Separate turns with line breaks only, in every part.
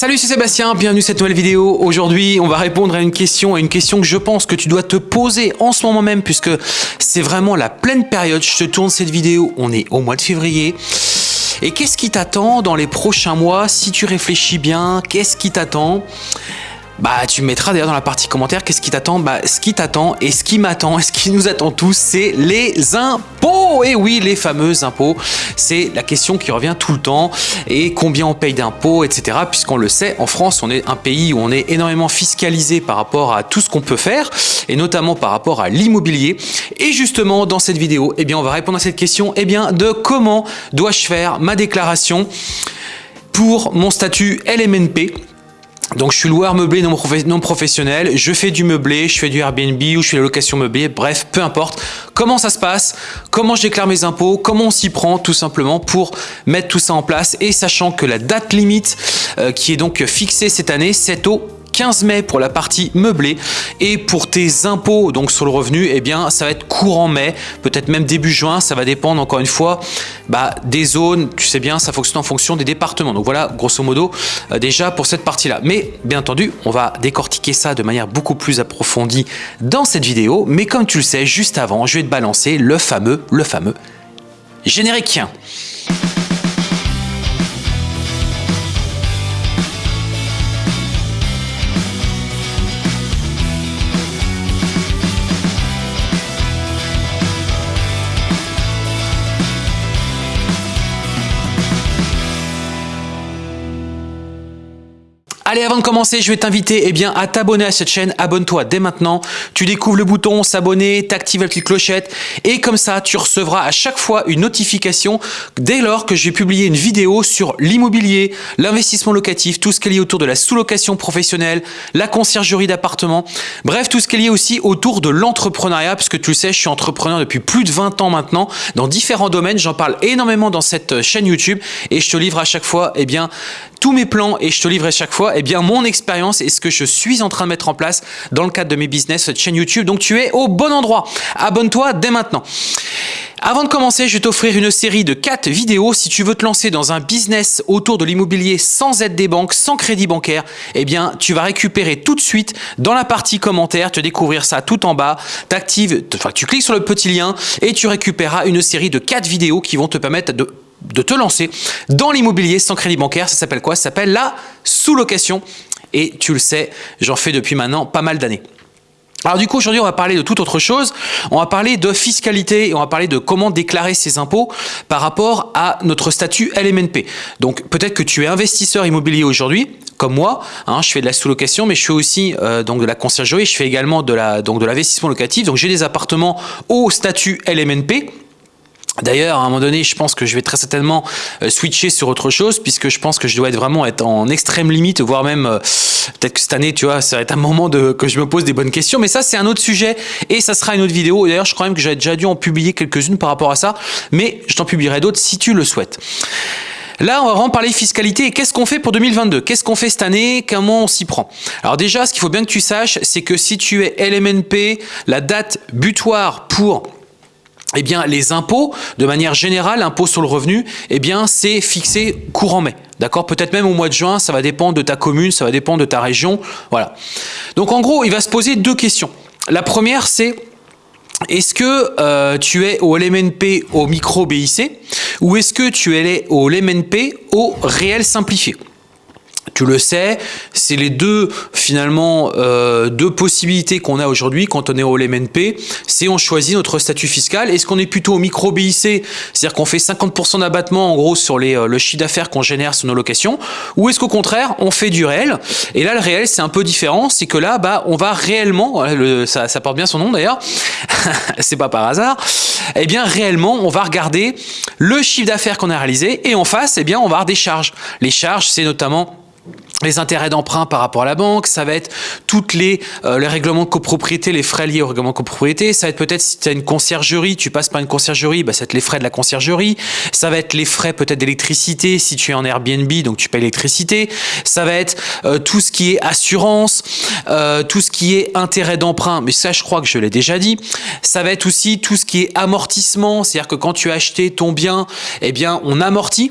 Salut, c'est Sébastien, bienvenue à cette nouvelle vidéo. Aujourd'hui, on va répondre à une question, à une question que je pense que tu dois te poser en ce moment même, puisque c'est vraiment la pleine période. Je te tourne cette vidéo, on est au mois de février. Et qu'est-ce qui t'attend dans les prochains mois? Si tu réfléchis bien, qu'est-ce qui t'attend? Bah tu mettras d'ailleurs dans la partie commentaire qu'est-ce qui t'attend. Bah ce qui t'attend et ce qui m'attend et ce qui nous attend tous c'est les impôts. Et oui les fameux impôts. C'est la question qui revient tout le temps. Et combien on paye d'impôts etc puisqu'on le sait en France on est un pays où on est énormément fiscalisé par rapport à tout ce qu'on peut faire et notamment par rapport à l'immobilier. Et justement dans cette vidéo eh bien on va répondre à cette question. Eh bien de comment dois-je faire ma déclaration pour mon statut LMNP donc je suis loueur meublé non, professionnel, je fais du meublé, je fais du Airbnb ou je fais la location meublée, bref, peu importe. Comment ça se passe? Comment je déclare mes impôts? Comment on s'y prend tout simplement pour mettre tout ça en place? Et sachant que la date limite euh, qui est donc fixée cette année, c'est au 15 mai pour la partie meublée. Et pour tes impôts donc sur le revenu eh bien ça va être courant mai peut-être même début juin. Ça va dépendre encore une fois bah, des zones. Tu sais bien ça fonctionne en fonction des départements. Donc voilà grosso modo euh, déjà pour cette partie là mais bien entendu on va décortiquer ça de manière beaucoup plus approfondie dans cette vidéo. Mais comme tu le sais juste avant je vais te balancer le fameux le fameux générique Allez, avant de commencer, je vais t'inviter eh bien, à t'abonner à cette chaîne. Abonne-toi dès maintenant. Tu découvres le bouton s'abonner, t'actives la petite clochette et comme ça, tu recevras à chaque fois une notification dès lors que j'ai publié une vidéo sur l'immobilier, l'investissement locatif, tout ce qui est lié autour de la sous-location professionnelle, la conciergerie d'appartement, bref, tout ce qui est lié aussi autour de l'entrepreneuriat, parce que tu le sais, je suis entrepreneur depuis plus de 20 ans maintenant, dans différents domaines. J'en parle énormément dans cette chaîne YouTube et je te livre à chaque fois eh bien, tous mes plans et je te livre à chaque fois eh bien, mon expérience et ce que je suis en train de mettre en place dans le cadre de mes business, cette chaîne YouTube. Donc, tu es au bon endroit. Abonne-toi dès maintenant. Avant de commencer, je vais t'offrir une série de 4 vidéos. Si tu veux te lancer dans un business autour de l'immobilier sans aide des banques, sans crédit bancaire, eh bien, tu vas récupérer tout de suite dans la partie commentaire, te découvrir ça tout en bas, tu cliques sur le petit lien et tu récupéreras une série de 4 vidéos qui vont te permettre de de te lancer dans l'immobilier sans crédit bancaire. Ça s'appelle quoi? Ça s'appelle la sous-location. Et tu le sais, j'en fais depuis maintenant pas mal d'années. Alors du coup, aujourd'hui, on va parler de toute autre chose. On va parler de fiscalité et on va parler de comment déclarer ses impôts par rapport à notre statut LMNP. Donc peut-être que tu es investisseur immobilier aujourd'hui, comme moi. Hein, je fais de la sous-location, mais je fais aussi euh, donc de la conciergerie. Je fais également de de l'investissement locatif. Donc j'ai des appartements au statut LMNP. D'ailleurs, à un moment donné, je pense que je vais très certainement euh, switcher sur autre chose, puisque je pense que je dois être vraiment être en extrême limite, voire même euh, peut-être que cette année, tu vois, ça va être un moment de, que je me pose des bonnes questions. Mais ça, c'est un autre sujet et ça sera une autre vidéo. D'ailleurs, je crois même que j'avais déjà dû en publier quelques-unes par rapport à ça, mais je t'en publierai d'autres si tu le souhaites. Là, on va vraiment parler fiscalité et qu'est-ce qu'on fait pour 2022 Qu'est-ce qu'on fait cette année? Comment on s'y prend? Alors déjà, ce qu'il faut bien que tu saches, c'est que si tu es LMNP, la date butoir pour eh bien, les impôts, de manière générale, impôts sur le revenu, eh bien, c'est fixé courant mai. D'accord? Peut-être même au mois de juin, ça va dépendre de ta commune, ça va dépendre de ta région. Voilà. Donc, en gros, il va se poser deux questions. La première, c'est est-ce que euh, tu es au LMNP au micro BIC ou est-ce que tu es au LMNP au réel simplifié? Tu le sais, c'est les deux finalement euh, deux possibilités qu'on a aujourd'hui quand on est au LMNP, c'est on choisit notre statut fiscal. Est-ce qu'on est plutôt au micro BIC, c'est-à-dire qu'on fait 50% d'abattement en gros sur les, euh, le chiffre d'affaires qu'on génère sur nos locations, ou est-ce qu'au contraire on fait du réel? Et là le réel c'est un peu différent, c'est que là bah on va réellement, ça, ça porte bien son nom d'ailleurs, c'est pas par hasard, eh bien réellement on va regarder le chiffre d'affaires qu'on a réalisé et en face eh bien on va avoir des charges. Les charges c'est notamment les intérêts d'emprunt par rapport à la banque, ça va être toutes les, euh, les règlements de copropriété, les frais liés au règlement de copropriété, ça va être peut-être si tu as une conciergerie, tu passes par une conciergerie, bah, ça va être les frais de la conciergerie, ça va être les frais peut-être d'électricité si tu es en Airbnb, donc tu payes l'électricité, ça va être euh, tout ce qui est assurance, euh, tout ce qui est intérêt d'emprunt, mais ça je crois que je l'ai déjà dit, ça va être aussi tout ce qui est amortissement, c'est-à-dire que quand tu as acheté ton bien, eh bien on amortit,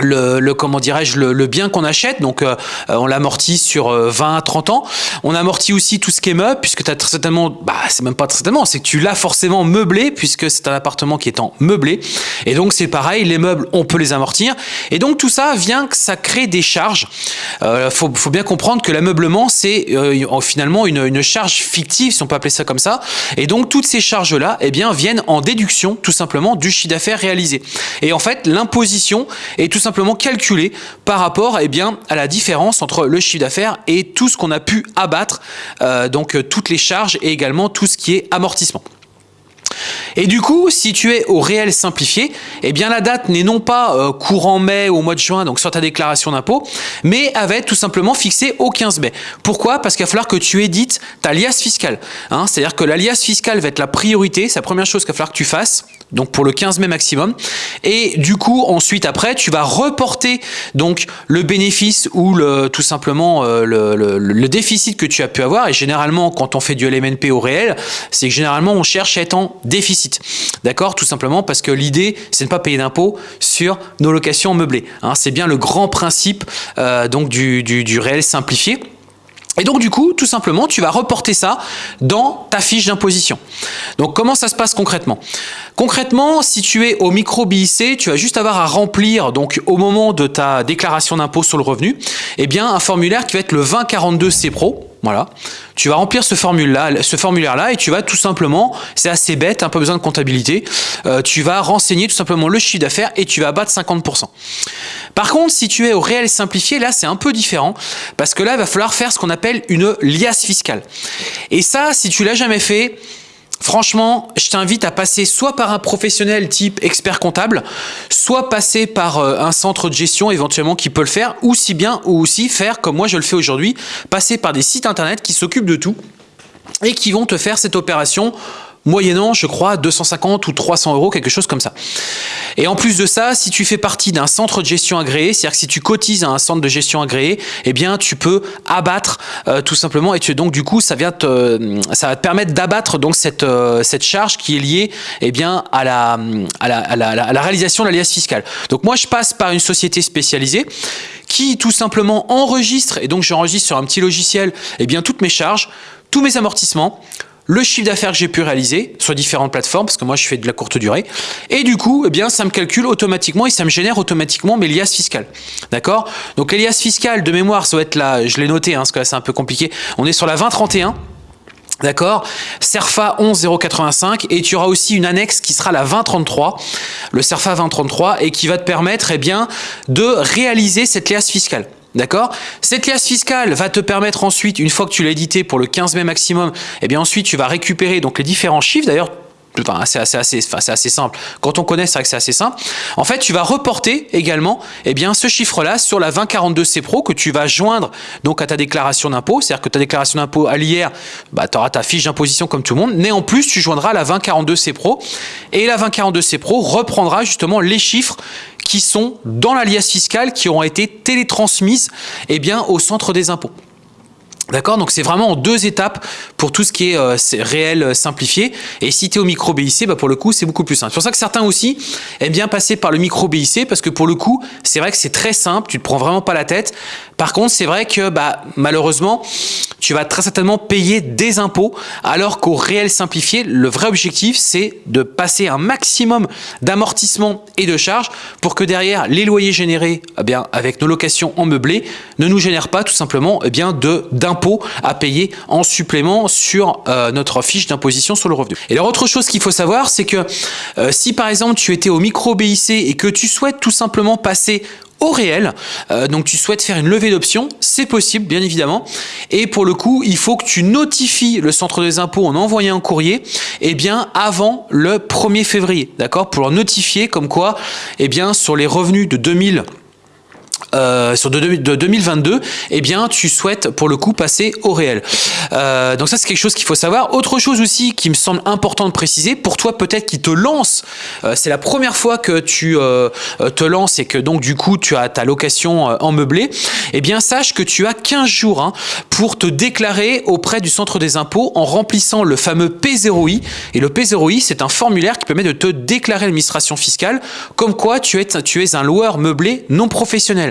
le, comment dirais-je le, bien qu'on achète. Donc euh, on l'amortit sur 20 à 30 ans on amortit aussi tout ce qui est meuble puisque tu as certainement bah c'est même pas certainement c'est que tu l'as forcément meublé puisque c'est un appartement qui est en meublé. Et donc c'est pareil les meubles on peut les amortir. Et donc tout ça vient que ça crée des charges. Euh, faut, bien comprendre que l'ameublement c'est euh, finalement une, charge fictive si on peut appeler ça comme ça. Et donc toutes ces charges là eh bien viennent en déduction tout simplement du chiffre d'affaires réalisé. Et en fait l'imposition est tout simplement calculé par rapport eh bien, à la différence entre le chiffre d'affaires et tout ce qu'on a pu abattre, euh, donc euh, toutes les charges et également tout ce qui est amortissement. Et du coup, si tu es au réel simplifié, eh bien la date n'est non pas euh, courant mai ou au mois de juin, donc sur ta déclaration d'impôt, mais être tout simplement fixée au 15 mai. Pourquoi? Parce qu'il va falloir que tu édites ta liasse fiscale. Hein. C'est-à-dire que la liasse fiscale va être la priorité, c'est la première chose qu'il va falloir que tu fasses donc pour le 15 mai maximum. Et du coup, ensuite, après, tu vas reporter donc le bénéfice ou le, tout simplement euh, le, le, déficit que tu as pu avoir. Et généralement, quand on fait du LMNP au réel, c'est que généralement, on cherche à être en déficit. D'accord? Tout simplement parce que l'idée, c'est de ne pas payer d'impôts sur nos locations meublées. Hein. c'est bien le grand principe euh, donc du, du, du réel simplifié. Et donc du coup, tout simplement, tu vas reporter ça dans ta fiche d'imposition. Donc comment ça se passe concrètement? Concrètement, si tu es au micro BIC, tu vas juste avoir à remplir donc au moment de ta déclaration d'impôt sur le revenu, eh bien un formulaire qui va être le 2042 C Pro. Voilà. Tu vas remplir ce formulaire-là et tu vas tout simplement, c'est assez bête, un peu besoin de comptabilité, euh, tu vas renseigner tout simplement le chiffre d'affaires et tu vas abattre 50%. Par contre, si tu es au réel simplifié, là c'est un peu différent parce que là il va falloir faire ce qu'on appelle une liasse fiscale. Et ça, si tu l'as jamais fait, Franchement, je t'invite à passer soit par un professionnel type expert comptable, soit passer par euh, un centre de gestion éventuellement qui peut le faire, ou si bien, ou aussi faire comme moi je le fais aujourd'hui, passer par des sites internet qui s'occupent de tout et qui vont te faire cette opération moyennant, je crois, 250 ou 300 euros, quelque chose comme ça. Et en plus de ça, si tu fais partie d'un centre de gestion agréé, c'est-à-dire que si tu cotises à un centre de gestion agréé, eh bien, tu peux abattre euh, tout simplement, et tu, donc du coup, ça, vient te, ça va te permettre d'abattre donc cette, euh, cette charge qui est liée eh bien, à, la, à, la, à, la, à la réalisation de l'alias fiscale. Donc moi, je passe par une société spécialisée qui tout simplement enregistre, et donc j'enregistre sur un petit logiciel, eh bien, toutes mes charges, tous mes amortissements, le chiffre d'affaires que j'ai pu réaliser sur différentes plateformes, parce que moi je fais de la courte durée, et du coup, eh bien, ça me calcule automatiquement et ça me génère automatiquement mes liasses fiscales. D'accord? Donc les liasses fiscales de mémoire, ça va être là, je l'ai noté, hein, parce que là c'est un peu compliqué, on est sur la 2031, D'accord? CERFA 11085 et tu auras aussi une annexe qui sera la 2033, le CERFA 2033 et qui va te permettre eh bien, de réaliser cette liasse fiscale. D'accord? Cette liasse fiscale va te permettre ensuite, une fois que tu l'as édité pour le 15 mai maximum, eh bien ensuite tu vas récupérer donc les différents chiffres. D'ailleurs, c'est assez, simple. Quand on connaît, c'est vrai que c'est assez simple. En fait, tu vas reporter également eh bien, ce chiffre-là sur la 2042C Pro que tu vas joindre donc à ta déclaration d'impôt. C'est-à-dire que ta déclaration d'impôt à l'IR, bah, tu auras ta fiche d'imposition comme tout le monde. Mais en plus, tu joindras la 2042C Pro. Et la 2042C Pro reprendra justement les chiffres sont dans l'alias fiscal qui ont été télétransmises eh bien, au centre des impôts. D'accord? Donc c'est vraiment en deux étapes pour tout ce qui est, euh, réel euh, simplifié. Et si tu es au micro BIC, bah pour le coup, c'est beaucoup plus simple. C'est pour ça que certains aussi aiment bien passer par le micro BIC parce que pour le coup, c'est vrai que c'est très simple, tu te prends vraiment pas la tête. Par contre, c'est vrai que bah, malheureusement, tu vas très certainement payer des impôts alors qu'au réel simplifié, le vrai objectif, c'est de passer un maximum d'amortissement et de charges pour que derrière, les loyers générés eh avec nos locations en meublé ne nous génèrent pas tout simplement eh bien, d'impôts à payer en supplément sur euh, notre fiche d'imposition sur le revenu. Et alors autre chose qu'il faut savoir, c'est que euh, si par exemple tu étais au micro BIC et que tu souhaites tout simplement passer au réel. Euh, donc tu souhaites faire une levée d'options, c'est possible bien évidemment. Et pour le coup, il faut que tu notifies le centre des impôts en envoyant un courrier eh bien, avant le 1er février. D'accord? Pour leur notifier comme quoi eh bien, sur les revenus de 2000 euh, sur de, 2022, eh bien, tu souhaites pour le coup passer au réel. Euh, donc ça, c'est quelque chose qu'il faut savoir. Autre chose aussi qui me semble important de préciser, pour toi peut-être qui te lance, euh, c'est la première fois que tu te lances et que donc du coup tu as ta location en meublé, eh bien sache que tu as 15 jours hein, pour te déclarer auprès du centre des impôts en remplissant le fameux P0I. Et le P0I, c'est un formulaire qui permet de te déclarer l'administration fiscale comme quoi tu es, tu es un loueur meublé non professionnel.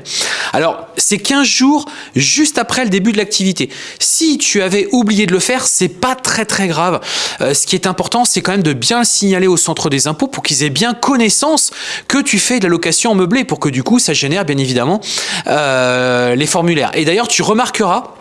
Alors, c'est 15 jours juste après le début de l'activité. Si tu avais oublié de le faire, c'est pas très très grave. Euh, ce qui est important, c'est quand même de bien le signaler au centre des impôts pour qu'ils aient bien connaissance que tu fais de la location meublée pour que du coup, ça génère bien évidemment euh, les formulaires. Et d'ailleurs, tu remarqueras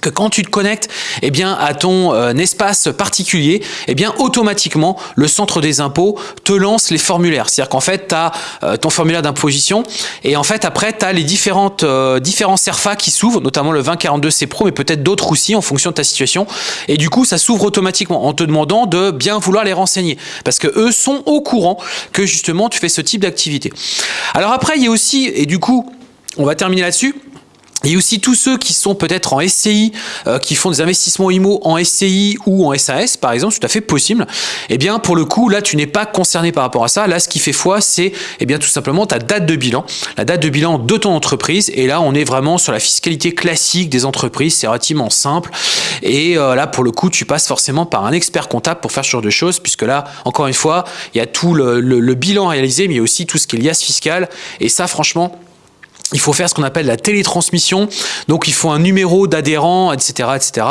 que quand tu te connectes eh bien, à ton euh, espace particulier, eh bien, automatiquement, le centre des impôts te lance les formulaires. C'est-à-dire qu'en fait, tu as euh, ton formulaire d'imposition et en fait, après, tu as les différentes, euh, différents CERFA qui s'ouvrent, notamment le 2042C Pro, mais peut-être d'autres aussi en fonction de ta situation. Et du coup, ça s'ouvre automatiquement en te demandant de bien vouloir les renseigner parce que eux sont au courant que justement, tu fais ce type d'activité. Alors après, il y a aussi, et du coup, on va terminer là-dessus, a aussi tous ceux qui sont peut-être en SCI, euh, qui font des investissements IMO en SCI ou en SAS, par exemple, tout à fait possible. Eh bien, pour le coup, là, tu n'es pas concerné par rapport à ça. Là, ce qui fait foi, c'est eh bien tout simplement ta date de bilan, la date de bilan de ton entreprise. Et là, on est vraiment sur la fiscalité classique des entreprises. C'est relativement simple. Et euh, là, pour le coup, tu passes forcément par un expert comptable pour faire ce genre de choses, puisque là, encore une fois, il y a tout le, le bilan réalisé, mais il y a aussi tout ce qui est liasse fiscale. Et ça, franchement, il faut faire ce qu'on appelle la télétransmission. Donc, il faut un numéro d'adhérent, etc., etc.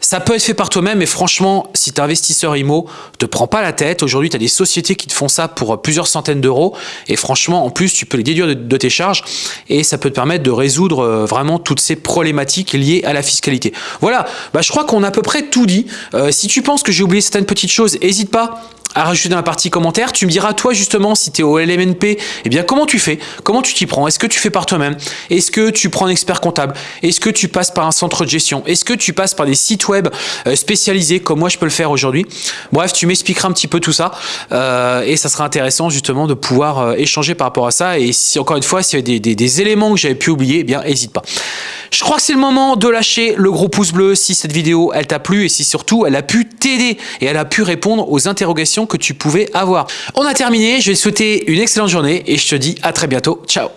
Ça peut être fait par toi-même, mais franchement, si tu es investisseur IMO, te prends pas la tête. Aujourd'hui, tu as des sociétés qui te font ça pour plusieurs centaines d'euros. Et franchement, en plus, tu peux les déduire de, tes charges et ça peut te permettre de résoudre euh, vraiment toutes ces problématiques liées à la fiscalité. Voilà, bah, je crois qu'on a à peu près tout dit. Euh, si tu penses que j'ai oublié certaines petites choses, n'hésite pas à rajouter dans la partie commentaire. Tu me diras, toi, justement, si tu es au LMNP, eh bien, comment tu fais? Comment tu t'y prends? Est-ce que tu fais par toi-même? Est-ce que tu prends un expert comptable? Est-ce que tu passes par un centre de gestion? Est-ce que tu passes par des sites web euh, spécialisés, comme moi, je peux le faire aujourd'hui? Bref, tu m'expliqueras un petit peu tout ça. Euh, et ça sera intéressant, justement, de pouvoir euh, échanger par rapport à ça. Et si, encore une fois, s'il y a des, des, éléments que j'avais pu oublier, eh bien, n'hésite pas. Je crois que c'est le moment de lâcher le gros pouce bleu si cette vidéo, elle t'a plu et si surtout, elle a pu t'aider et elle a pu répondre aux interrogations que tu pouvais avoir. On a terminé, je vais te souhaiter une excellente journée et je te dis à très bientôt. Ciao